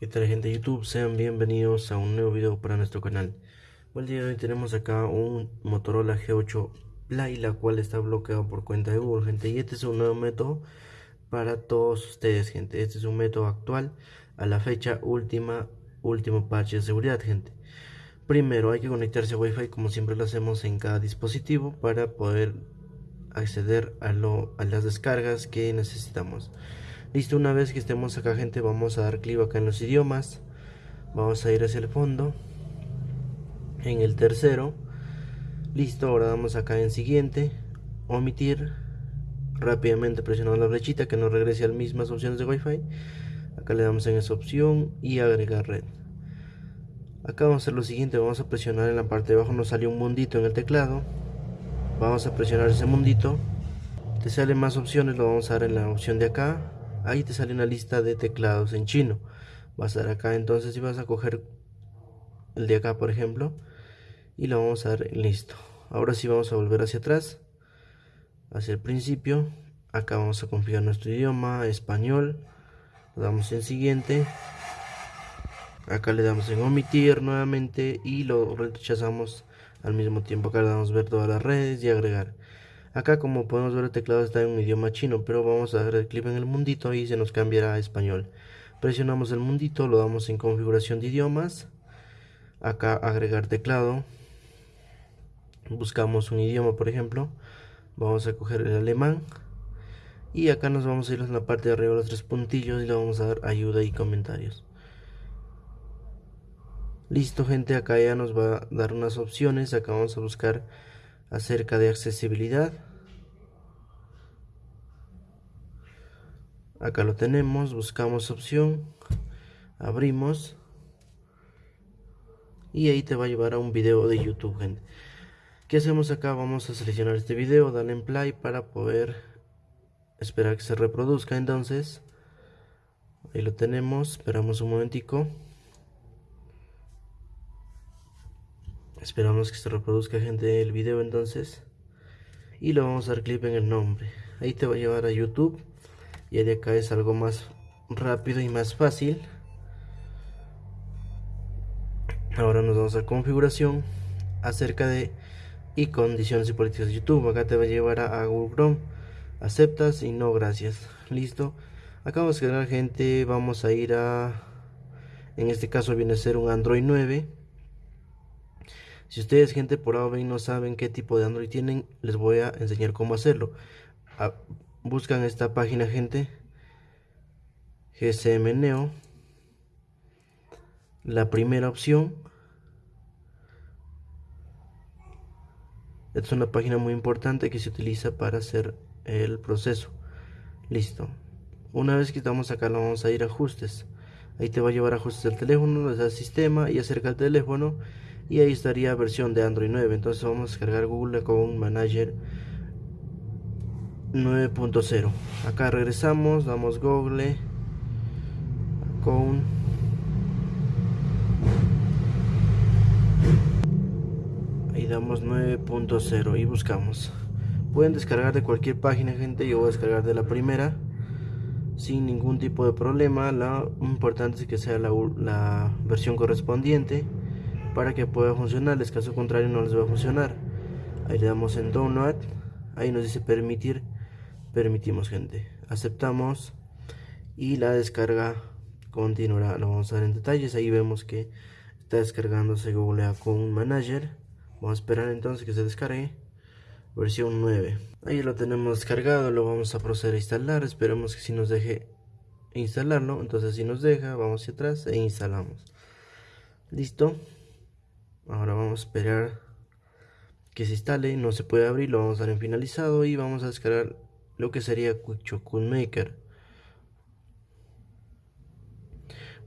¿Qué tal gente de YouTube? Sean bienvenidos a un nuevo video para nuestro canal. el día de hoy tenemos acá un Motorola G8 Play, la cual está bloqueado por cuenta de Google, gente. Y este es un nuevo método para todos ustedes, gente. Este es un método actual a la fecha última, último parche de seguridad, gente. Primero hay que conectarse a Wi-Fi como siempre lo hacemos en cada dispositivo para poder acceder a, lo, a las descargas que necesitamos. Listo, una vez que estemos acá gente vamos a dar clic acá en los idiomas. Vamos a ir hacia el fondo. En el tercero. Listo, ahora damos acá en siguiente. Omitir. Rápidamente presionamos la flechita que nos regrese a las mismas opciones de Wi-Fi. Acá le damos en esa opción y agregar red. Acá vamos a hacer lo siguiente, vamos a presionar en la parte de abajo, nos sale un mundito en el teclado. Vamos a presionar ese mundito. Te salen más opciones, lo vamos a dar en la opción de acá ahí te sale una lista de teclados en chino. Vas a dar acá entonces y vas a coger el de acá por ejemplo y lo vamos a dar listo. Ahora sí vamos a volver hacia atrás hacia el principio. Acá vamos a configurar nuestro idioma español. Le damos en siguiente. Acá le damos en omitir nuevamente y lo rechazamos al mismo tiempo. Acá le damos ver todas las redes y agregar Acá como podemos ver el teclado está en un idioma chino, pero vamos a dar el clic en el mundito y se nos cambiará a español. Presionamos el mundito, lo damos en configuración de idiomas. Acá agregar teclado. Buscamos un idioma por ejemplo. Vamos a coger el alemán. Y acá nos vamos a ir en la parte de arriba los tres puntillos y le vamos a dar ayuda y comentarios. Listo gente, acá ya nos va a dar unas opciones. Acá vamos a buscar acerca de accesibilidad. Acá lo tenemos, buscamos opción, abrimos y ahí te va a llevar a un video de YouTube, gente. ¿Qué hacemos acá? Vamos a seleccionar este video, darle en play para poder esperar que se reproduzca. Entonces, ahí lo tenemos, esperamos un momentico. Esperamos que se reproduzca gente el video entonces. Y lo vamos a dar clic en el nombre. Ahí te va a llevar a YouTube. Y de acá es algo más rápido y más fácil. Ahora nos vamos a configuración acerca de y condiciones y políticas de YouTube. Acá te va a llevar a, Google Chrome. Aceptas y no gracias. Listo. Acá vamos a quedar gente. Vamos a ir a... En este caso viene a ser un Android 9 si ustedes, gente, por ven no saben qué tipo de Android tienen, les voy a enseñar cómo hacerlo. Buscan esta página, gente. GSM Neo. La primera opción. Esta es una página muy importante que se utiliza para hacer el proceso. Listo. Una vez que estamos acá, lo vamos a ir a ajustes. Ahí te va a llevar a ajustes del teléfono, le sistema y acerca del teléfono y ahí estaría versión de Android 9 entonces vamos a descargar Google Account Manager 9.0 acá regresamos damos Google Account ahí damos 9.0 y buscamos. Pueden descargar de cualquier página gente yo voy a descargar de la primera sin ningún tipo de problema. Lo importante es que sea la versión correspondiente para que pueda funcionar, caso contrario no les va a funcionar. Ahí le damos en Download, ahí nos dice permitir, permitimos gente, aceptamos. Y la descarga continuará, lo vamos a ver en detalles, ahí vemos que está descargándose Google Account Manager, vamos a esperar entonces que se descargue, versión 9, ahí lo tenemos descargado, lo vamos a proceder a instalar, esperemos que si nos deje instalarlo, entonces si nos deja, vamos hacia atrás e instalamos, listo, ahora vamos a esperar que se instale no se puede abrir lo vamos a dar en finalizado y vamos a descargar lo que sería Quick Maker.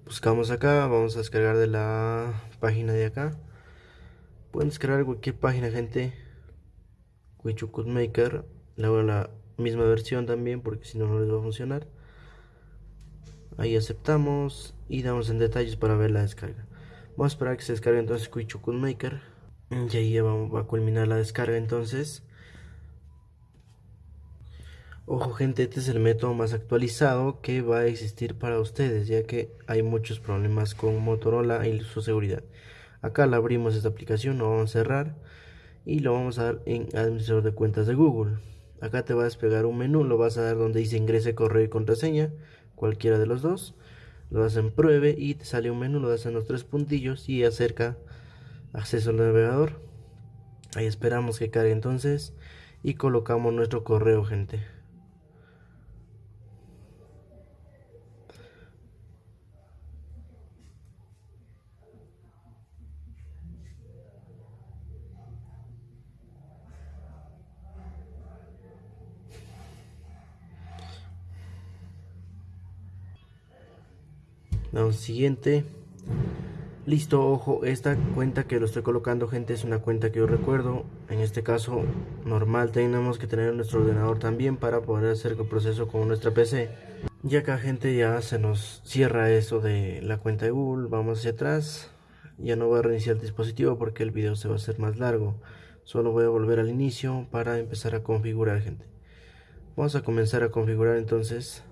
Buscamos acá vamos a descargar de la página de acá. Pueden descargar cualquier página gente. Quick Maker luego la misma versión también porque si no no les va a funcionar. Ahí aceptamos y damos en detalles para ver la descarga Vamos a esperar que se descargue entonces Quichukun Maker. Y ahí va, a culminar la descarga entonces. Ojo gente, este es el método más actualizado que va a existir para ustedes, ya que hay muchos problemas con Motorola y su seguridad. Acá la abrimos esta aplicación, lo vamos a cerrar y lo vamos a dar en administrador de cuentas de Google. Acá te va a desplegar un menú, lo vas a dar donde dice ingrese correo y contraseña, cualquiera de los dos. Lo das en pruebe y te sale un menú, lo das en los tres puntillos y acerca acceso al navegador. Ahí esperamos que cargue entonces y colocamos nuestro correo gente. Damos siguiente. Listo, ojo, esta cuenta que lo estoy colocando, gente, es una cuenta que yo recuerdo. En este caso, normal, tenemos que tener nuestro ordenador también para poder hacer el proceso con nuestra PC. Y acá, gente, ya se nos cierra eso de la cuenta de Google. Vamos hacia atrás. Ya no voy a reiniciar el dispositivo porque el video se va a hacer más largo. Solo voy a volver al inicio para empezar a configurar, gente. Vamos a comenzar a configurar entonces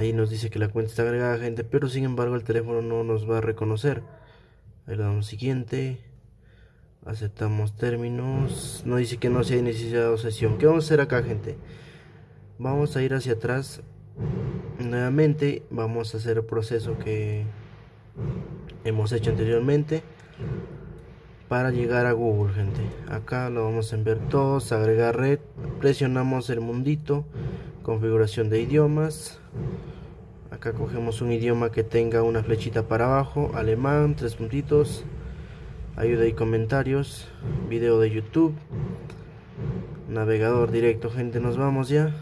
Ahí nos dice que la cuenta está agregada, gente, pero sin embargo el teléfono no nos va a reconocer. Ahí le damos siguiente. Aceptamos términos. Nos dice que no se ha iniciado sesión. ¿Qué vamos a hacer acá, gente? Vamos a ir hacia atrás. Nuevamente vamos a hacer el proceso que hemos hecho anteriormente para llegar a Google, gente. Acá lo vamos a enviar todos, agregar red, presionamos el mundito, configuración de idiomas. Acá cogemos un idioma que tenga una flechita para abajo, alemán, tres puntitos, ayuda y comentarios, video de YouTube, navegador directo, gente, nos vamos ya.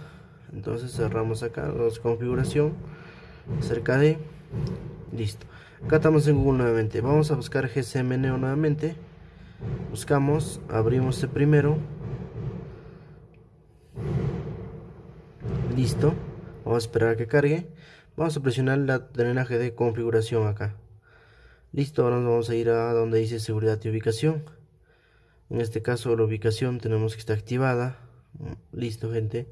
Entonces cerramos acá, los configuración, cerca de, listo. Acá estamos en Google nuevamente, vamos a buscar GSMNeo nuevamente buscamos abrimos este primero listo. Vamos a esperar a que cargue. Vamos a presionar la drenaje de configuración acá. Listo ahora nos vamos a ir a donde dice seguridad y ubicación. En este caso la ubicación tenemos que estar activada. Listo gente.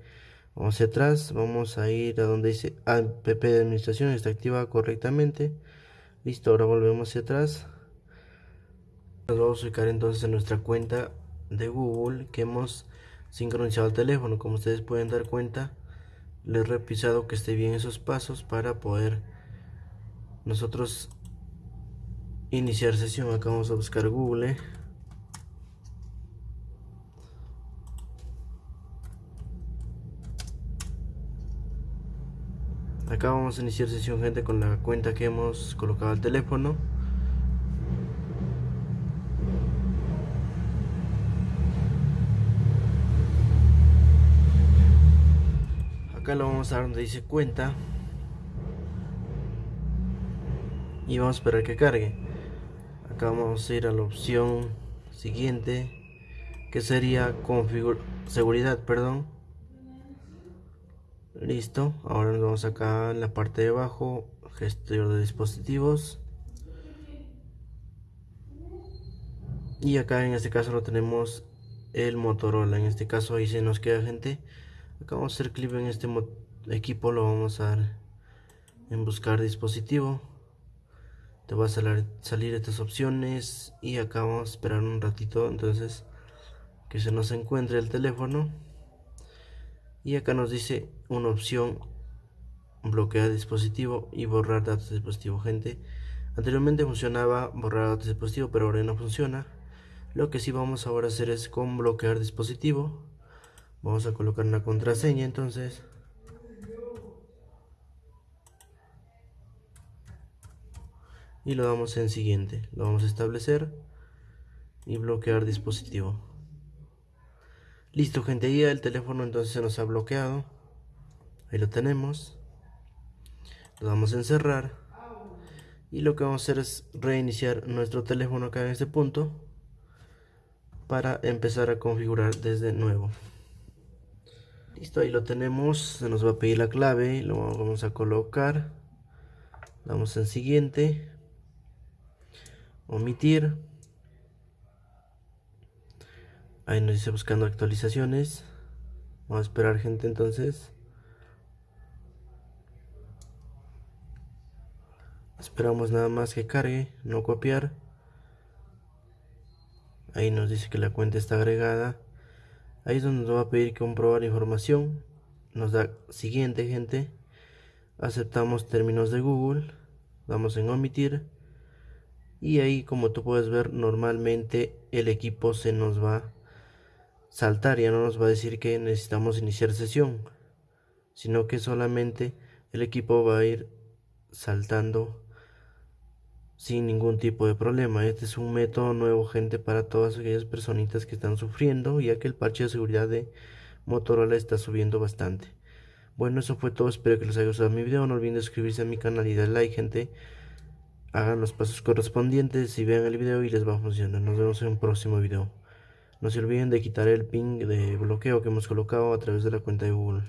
Vamos hacia atrás. Vamos a ir a donde dice app de administración está activada correctamente. Listo ahora volvemos hacia atrás. Nos vamos a ubicar entonces en nuestra cuenta de Google que hemos sincronizado el teléfono. Como ustedes pueden dar cuenta, les he repisado que esté bien esos pasos para poder nosotros iniciar sesión. Acá vamos a buscar Google. Acá vamos a iniciar sesión gente con la cuenta que hemos colocado al teléfono. Acá lo vamos a dar donde dice cuenta. Y vamos a esperar que cargue. Acá vamos a ir a la opción siguiente que sería configuración seguridad perdón. Listo ahora nos vamos acá en la parte de abajo gestor de dispositivos. Y acá en este caso lo tenemos el Motorola. En este caso ahí se nos queda gente acá vamos a hacer clic en este equipo lo vamos a dar en buscar dispositivo. Te va a salir, estas opciones y acá vamos a esperar un ratito entonces que se nos encuentre el teléfono. Y acá nos dice una opción bloquear dispositivo y borrar datos de dispositivo. Gente anteriormente funcionaba borrar datos de dispositivo pero ahora no funciona. Lo que sí vamos ahora a hacer es con bloquear dispositivo vamos a colocar una contraseña entonces. Y lo damos en siguiente. Lo vamos a establecer y bloquear dispositivo. Listo gente ya el teléfono entonces se nos ha bloqueado. Ahí lo tenemos. Lo damos en cerrar. Y lo que vamos a hacer es reiniciar nuestro teléfono acá en este punto para empezar a configurar desde nuevo listo ahí lo tenemos se nos va a pedir la clave lo vamos a colocar damos en siguiente omitir Ahí nos dice buscando actualizaciones. Vamos a esperar gente entonces. Esperamos nada más que cargue, no copiar. Ahí nos dice que la cuenta está agregada. Ahí es donde nos va a pedir comprobar información. Nos da siguiente gente. Aceptamos términos de Google. Damos en omitir. Y ahí como tú puedes ver normalmente el equipo se nos va saltar, ya no nos va a decir que necesitamos iniciar sesión, sino que solamente el equipo va a ir saltando sin ningún tipo de problema. Este es un método nuevo, gente, para todas aquellas personitas que están sufriendo, ya que el parche de seguridad de Motorola está subiendo bastante. Bueno, eso fue todo. Espero que les haya gustado mi video. No olviden suscribirse a mi canal y dar like, gente. Hagan los pasos correspondientes y vean el video y les va a funcionar. Nos vemos en un próximo video. No se olviden de quitar el ping de bloqueo que hemos colocado a través de la cuenta de Google.